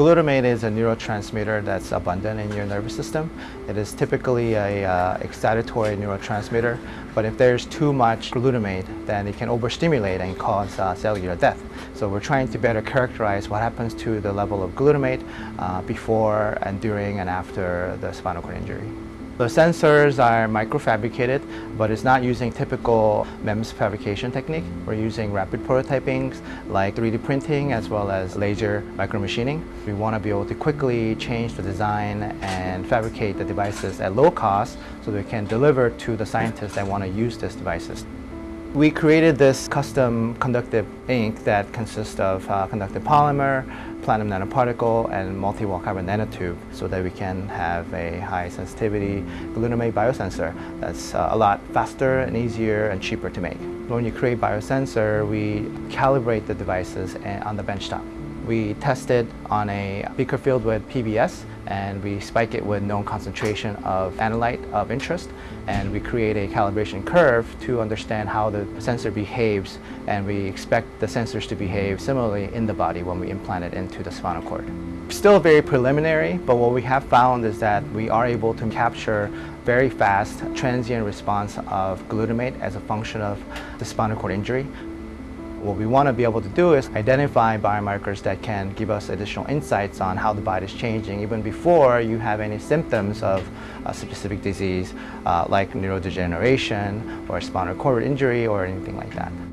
Glutamate is a neurotransmitter that's abundant in your nervous system. It is typically a uh, excitatory neurotransmitter, but if there's too much glutamate, then it can overstimulate and cause uh, cellular death. So we're trying to better characterize what happens to the level of glutamate uh, before and during and after the spinal cord injury. The sensors are microfabricated, but it's not using typical MEMS fabrication technique. We're using rapid prototyping like 3D printing as well as laser micromachining. We want to be able to quickly change the design and fabricate the devices at low cost so we can deliver to the scientists that want to use these devices. We created this custom conductive ink that consists of uh, conductive polymer, platinum nanoparticle, and multi-wall carbon nanotube so that we can have a high sensitivity glutamate biosensor that's uh, a lot faster and easier and cheaper to make. When you create biosensor, we calibrate the devices eh, on the benchtop. We test it on a beaker filled with PBS and we spike it with known concentration of analyte of interest and we create a calibration curve to understand how the sensor behaves and we expect the sensors to behave similarly in the body when we implant it into the spinal cord. Still very preliminary, but what we have found is that we are able to capture very fast transient response of glutamate as a function of the spinal cord injury. What we want to be able to do is identify biomarkers that can give us additional insights on how the body is changing even before you have any symptoms of a specific disease uh, like neurodegeneration or spinal cord injury or anything like that.